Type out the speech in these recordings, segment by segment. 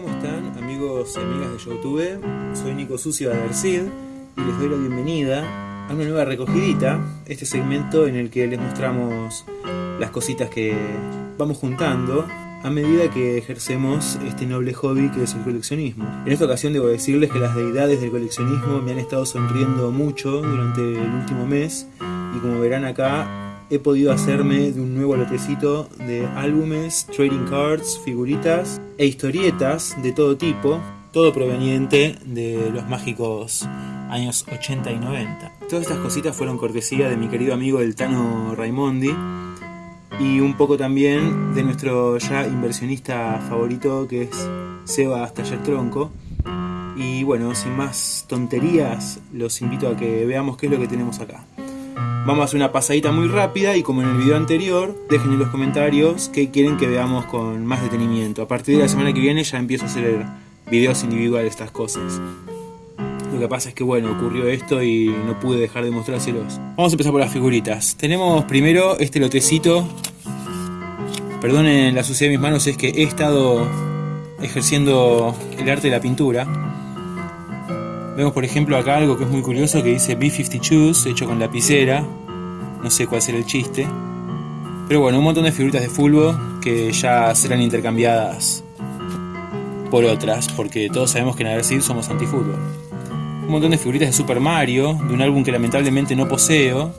¿cómo están amigos y amigas de Youtube? Soy Nico Sucio de Adercid y les doy la bienvenida a una nueva recogidita, este segmento en el que les mostramos las cositas que vamos juntando a medida que ejercemos este noble hobby que es el coleccionismo. En esta ocasión debo decirles que las deidades del coleccionismo me han estado sonriendo mucho durante el último mes y como verán acá he podido hacerme de un nuevo lotecito de álbumes, trading cards, figuritas e historietas de todo tipo, todo proveniente de los mágicos años 80 y 90. Todas estas cositas fueron cortesía de mi querido amigo el Tano Raimondi y un poco también de nuestro ya inversionista favorito que es Seba Taller Tronco. Y bueno, sin más tonterías, los invito a que veamos qué es lo que tenemos acá. Vamos a hacer una pasadita muy rápida y como en el video anterior, dejen en los comentarios qué quieren que veamos con más detenimiento. A partir de la semana que viene ya empiezo a hacer videos individuales de estas cosas. Lo que pasa es que bueno, ocurrió esto y no pude dejar de mostrárselos. Vamos a empezar por las figuritas. Tenemos primero este lotecito. Perdonen la suciedad de mis manos, es que he estado ejerciendo el arte de la pintura. Vemos por ejemplo acá algo que es muy curioso que dice B52 hecho con lapicera. No sé cuál será el chiste. Pero bueno, un montón de figuritas de fútbol que ya serán intercambiadas por otras, porque todos sabemos que en Adersid somos antifútbol. Un montón de figuritas de Super Mario, de un álbum que lamentablemente no poseo,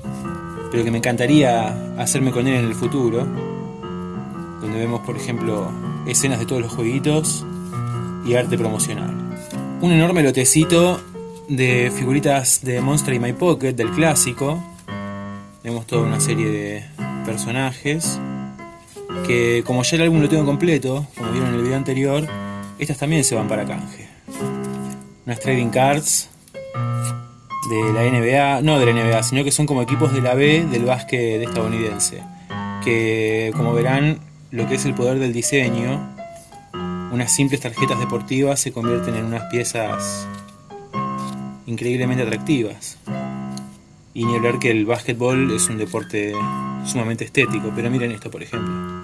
pero que me encantaría hacerme con él en el futuro. Donde vemos, por ejemplo, escenas de todos los jueguitos y arte promocional. Un enorme lotecito de figuritas de Monster in My Pocket, del clásico. Vemos toda una serie de personajes. Que como ya el álbum lo tengo completo, como vieron en el video anterior, estas también se van para canje. Unas trading cards de la NBA, no de la NBA, sino que son como equipos de la B del básquet estadounidense. Que como verán, lo que es el poder del diseño, unas simples tarjetas deportivas se convierten en unas piezas increíblemente atractivas. Y ni hablar que el básquetbol es un deporte sumamente estético, pero miren esto por ejemplo.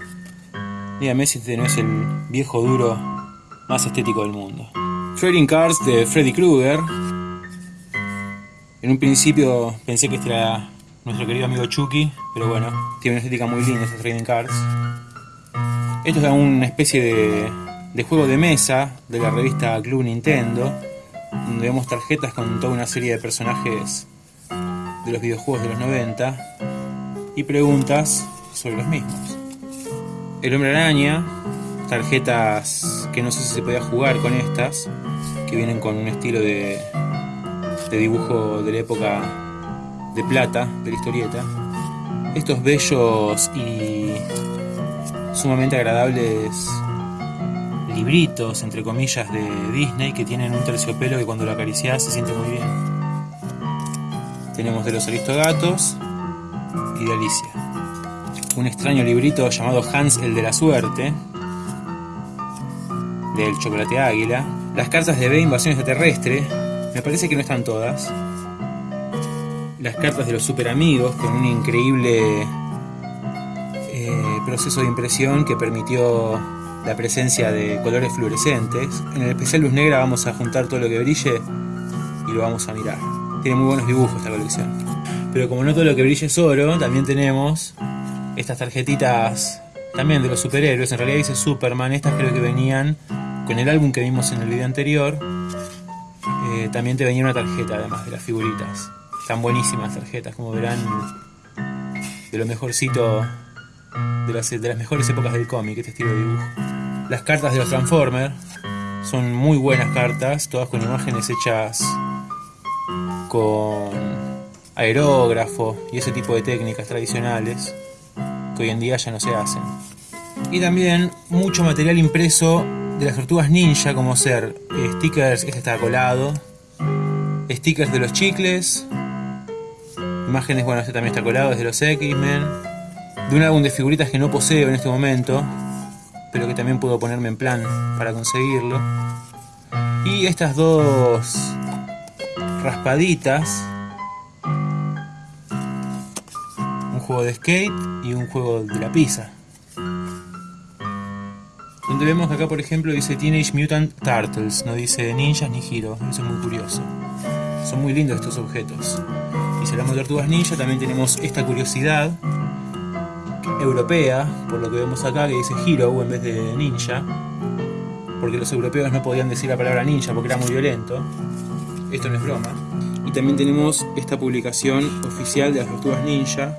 Dígame si este no es el viejo duro más estético del mundo. Trading Cards de Freddy Krueger. En un principio pensé que este era nuestro querido amigo Chucky, pero bueno, tiene una estética muy linda estos Trading Cards. Esto es una especie de, de juego de mesa de la revista Club Nintendo donde vemos tarjetas con toda una serie de personajes de los videojuegos de los 90 y preguntas sobre los mismos. El hombre araña, tarjetas que no sé si se podía jugar con estas, que vienen con un estilo de, de dibujo de la época de plata, de la historieta. Estos bellos y sumamente agradables libritos, entre comillas, de Disney que tienen un terciopelo que cuando lo acaricias se siente muy bien. Tenemos de los Aristogatos y de Alicia. Un extraño librito llamado Hans el de la Suerte, del Chocolate Águila. Las cartas de B Invasión Extraterrestre, me parece que no están todas. Las cartas de los super amigos con un increíble eh, proceso de impresión que permitió la presencia de colores fluorescentes. En el especial luz negra vamos a juntar todo lo que brille y lo vamos a mirar. Tiene muy buenos dibujos esta colección. Pero como no todo lo que brille es oro, también tenemos estas tarjetitas también de los superhéroes. En realidad dice Superman, estas creo que venían con el álbum que vimos en el video anterior. Eh, también te venía una tarjeta además de las figuritas. Están buenísimas tarjetas, como verán, de lo mejorcito de las, de las mejores épocas del cómic, este estilo de dibujo. Las cartas de los Transformers son muy buenas cartas, todas con imágenes hechas con aerógrafo y ese tipo de técnicas tradicionales que hoy en día ya no se hacen. Y también mucho material impreso de las tortugas ninja, como ser eh, stickers, este está colado, stickers de los chicles, imágenes, bueno, este también está colado, es de los X-Men, de un álbum de figuritas que no poseo en este momento, pero que también puedo ponerme en plan para conseguirlo. Y estas dos raspaditas, un juego de skate y un juego de la pizza. Donde vemos que acá, por ejemplo, dice Teenage Mutant Turtles, no dice ninjas ni giro, eso es muy curioso. Son muy lindos estos objetos. Y si hablamos de tortugas ninja, también tenemos esta curiosidad europea, por lo que vemos acá, que dice Hero en vez de ninja, porque los europeos no podían decir la palabra ninja porque era muy violento. Esto no es broma. Y también tenemos esta publicación oficial de las tortugas ninja,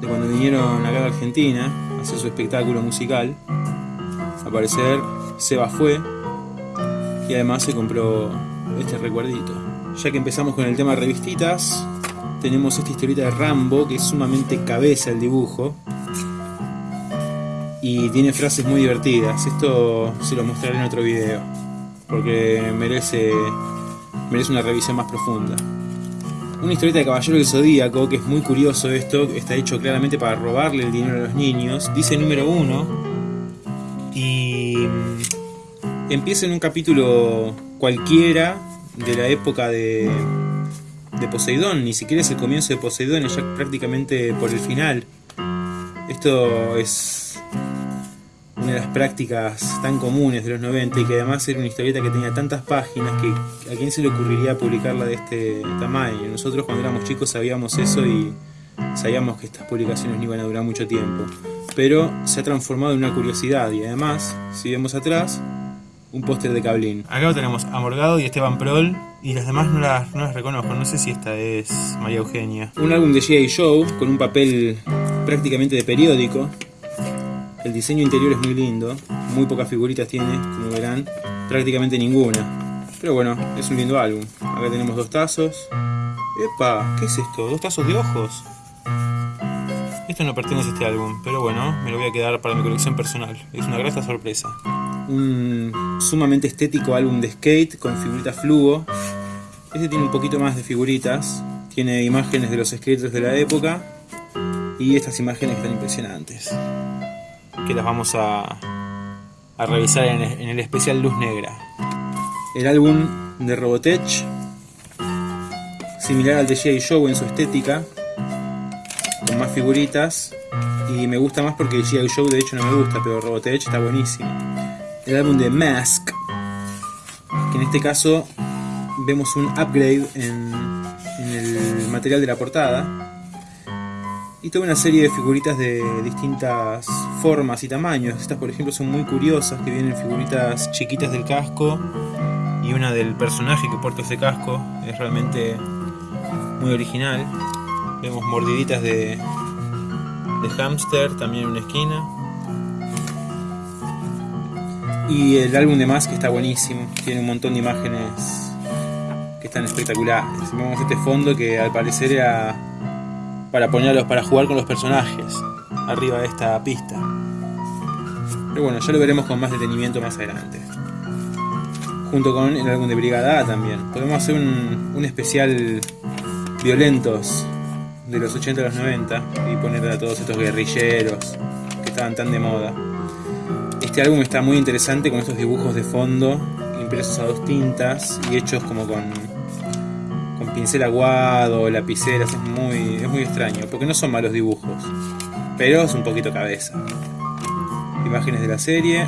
de cuando vinieron acá a Argentina a hacer su espectáculo musical. Al parecer, Seba fue y además se compró este recuerdito. Ya que empezamos con el tema revistitas, tenemos esta historieta de Rambo que es sumamente cabeza el dibujo y tiene frases muy divertidas. Esto se lo mostraré en otro video porque merece, merece una revisión más profunda. Una historieta de Caballero del Zodíaco, que es muy curioso esto, está hecho claramente para robarle el dinero a los niños. Dice número uno y mm, empieza en un capítulo cualquiera de la época de, Poseidón, ni siquiera es el comienzo de Poseidón, es ya prácticamente por el final. Esto es prácticas tan comunes de los 90 y que además era una historieta que tenía tantas páginas que a quién se le ocurriría publicarla de este tamaño. Nosotros cuando éramos chicos sabíamos eso y sabíamos que estas publicaciones no iban a durar mucho tiempo. Pero se ha transformado en una curiosidad y además, si vemos atrás, un póster de Cablín. Acá tenemos a Morgado y Esteban Prol y las demás no las, no las reconozco, no sé si esta es María Eugenia. Un álbum de G.I. Joe con un papel prácticamente de periódico el diseño interior es muy lindo, muy pocas figuritas tiene, como verán, prácticamente ninguna. Pero bueno, es un lindo álbum. Acá tenemos dos tazos. ¡Epa! ¿Qué es esto? ¿Dos tazos de ojos? Esto no pertenece a este álbum, pero bueno, me lo voy a quedar para mi colección personal. Es una grata sorpresa. Un sumamente estético álbum de skate con figuritas fluo. Este tiene un poquito más de figuritas. Tiene imágenes de los skaters de la época. Y estas imágenes están impresionantes que las vamos a, a revisar en, el especial Luz Negra. El álbum de Robotech, similar al de G.I. Joe en su estética, con más figuritas, y me gusta más porque G.I. Joe de hecho no me gusta, pero Robotech está buenísimo. El álbum de Mask, que en este caso vemos un upgrade en, en el material de la portada y toda una serie de figuritas de distintas formas y tamaños. Estas por ejemplo son muy curiosas, que vienen figuritas chiquitas del casco y una del personaje que porta ese casco. Es realmente muy original. Vemos mordiditas de, de hámster también en una esquina. Y el álbum de Mask está buenísimo, tiene un montón de imágenes que están espectaculares. Vemos este fondo que al parecer era para ponerlos para jugar con los personajes arriba de esta pista. Pero bueno, ya lo veremos con más detenimiento más adelante. Junto con el álbum de Brigada A también. Podemos hacer un, un especial violentos de los 80 a los 90 y poner a todos estos guerrilleros que estaban tan de moda. Este álbum está muy interesante con estos dibujos de fondo impresos a dos tintas y hechos como con pincel aguado, lapiceras, es muy, es muy extraño, porque no son malos dibujos, pero es un poquito cabeza. Imágenes de la serie,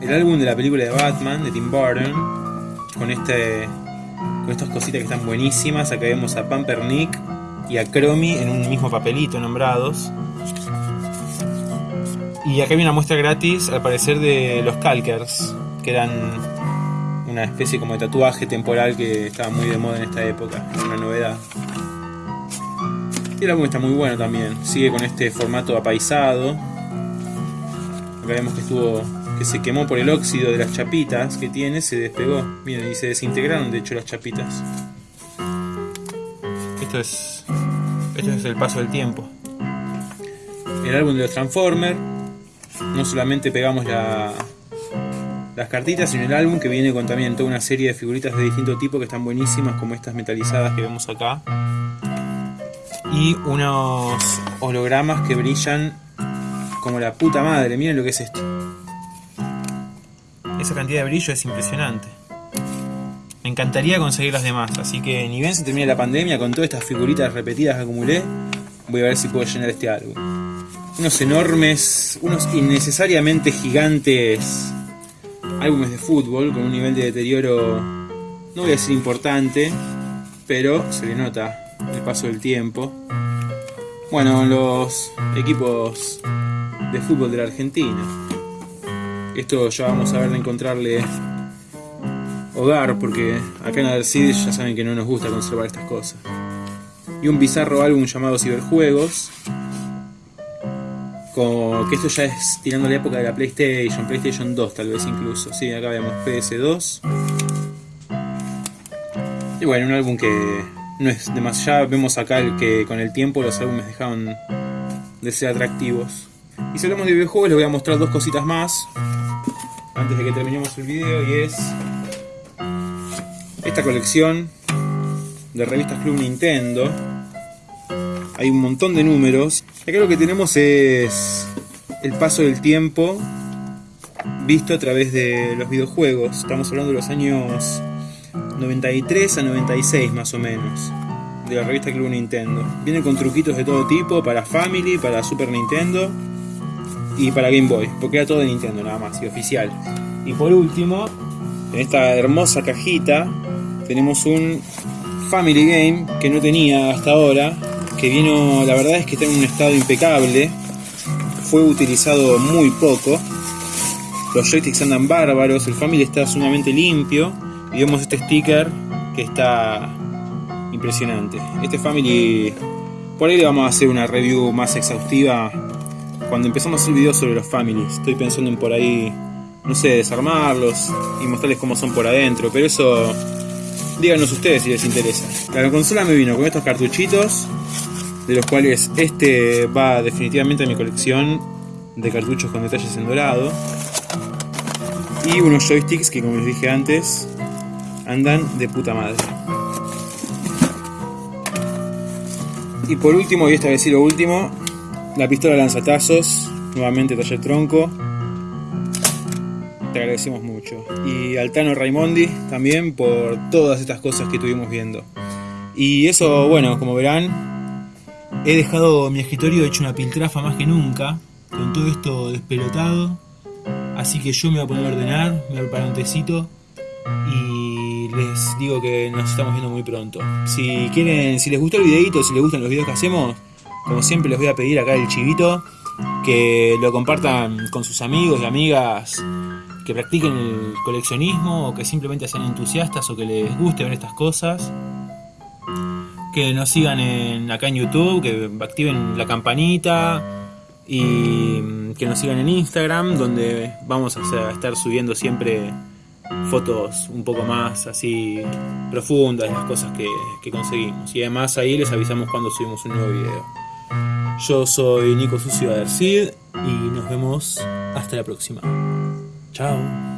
el álbum de la película de Batman de Tim Burton, con este con estas cositas que están buenísimas, acá vemos a Pampernick y a Chromie en un mismo papelito nombrados. Y acá hay una muestra gratis, al parecer, de los Calkers, que eran una especie como de tatuaje temporal que estaba muy de moda en esta época, una novedad. Y el álbum está muy bueno también, sigue con este formato apaisado. Acá vemos que estuvo que se quemó por el óxido de las chapitas que tiene, se despegó. Miren, y se desintegraron de hecho las chapitas. Esto es esto es el paso del tiempo. El álbum de los Transformers no solamente pegamos la, las cartitas en el álbum que viene con también toda una serie de figuritas de distinto tipo que están buenísimas como estas metalizadas que vemos acá. Y unos hologramas que brillan como la puta madre, miren lo que es esto. Esa cantidad de brillo es impresionante. Me encantaría conseguir las demás así que ni bien se termine la pandemia con todas estas figuritas repetidas que acumulé voy a ver si puedo llenar este álbum. Unos enormes, unos innecesariamente gigantes álbumes de fútbol con un nivel de deterioro, no voy a decir importante, pero se le nota el paso del tiempo. Bueno, los equipos de fútbol de la Argentina. Esto ya vamos a ver de encontrarle hogar, porque acá en Alcides ya saben que no nos gusta conservar estas cosas. Y un bizarro álbum llamado Ciberjuegos, con, que esto ya es tirando la época de la PlayStation, PlayStation 2 tal vez incluso. Sí, acá vemos PS2. Y bueno, un álbum que no es demasiado. Vemos acá el que con el tiempo los álbumes dejaron de ser atractivos. Y si hablamos de videojuegos, les voy a mostrar dos cositas más antes de que terminemos el video y es esta colección de revistas Club Nintendo. Hay un montón de números. Acá lo que tenemos es el paso del tiempo visto a través de los videojuegos. Estamos hablando de los años 93 a 96 más o menos de la revista Club Nintendo. Viene con truquitos de todo tipo para Family, para Super Nintendo y para Game Boy, porque era todo de Nintendo nada más y oficial. Y por último, en esta hermosa cajita tenemos un Family Game que no tenía hasta ahora, vino, la verdad es que está en un estado impecable, fue utilizado muy poco, los joysticks andan bárbaros, el Family está sumamente limpio y vemos este sticker que está impresionante. Este Family, por ahí le vamos a hacer una review más exhaustiva cuando empezamos a hacer sobre los Families. Estoy pensando en por ahí, no sé, desarmarlos y mostrarles cómo son por adentro, pero eso díganos ustedes si les interesa. La consola me vino con estos cartuchitos, de los cuales este va definitivamente a mi colección de cartuchos con detalles en dorado. Y unos joysticks que como les dije antes, andan de puta madre. Y por último, y esta vez sí lo último, la pistola lanzatazos, nuevamente taller tronco. Te agradecemos mucho. Y al Tano Raimondi también por todas estas cosas que estuvimos viendo. Y eso, bueno, como verán, he dejado mi escritorio hecho una piltrafa más que nunca, con todo esto despelotado. Así que yo me voy a poner a ordenar, me voy a preparar un tecito y les digo que nos estamos viendo muy pronto. Si quieren, si les gustó el videito, si les gustan los videos que hacemos, como siempre les voy a pedir acá el chivito que lo compartan con sus amigos y amigas que practiquen el coleccionismo o que simplemente sean entusiastas o que les guste ver estas cosas. Que nos sigan acá en YouTube, que activen la campanita y que nos sigan en Instagram, donde vamos a estar subiendo siempre fotos un poco más así profundas de las cosas que, que conseguimos. Y además ahí les avisamos cuando subimos un nuevo video. Yo soy Nico Sucio Adercid y nos vemos hasta la próxima. Chao.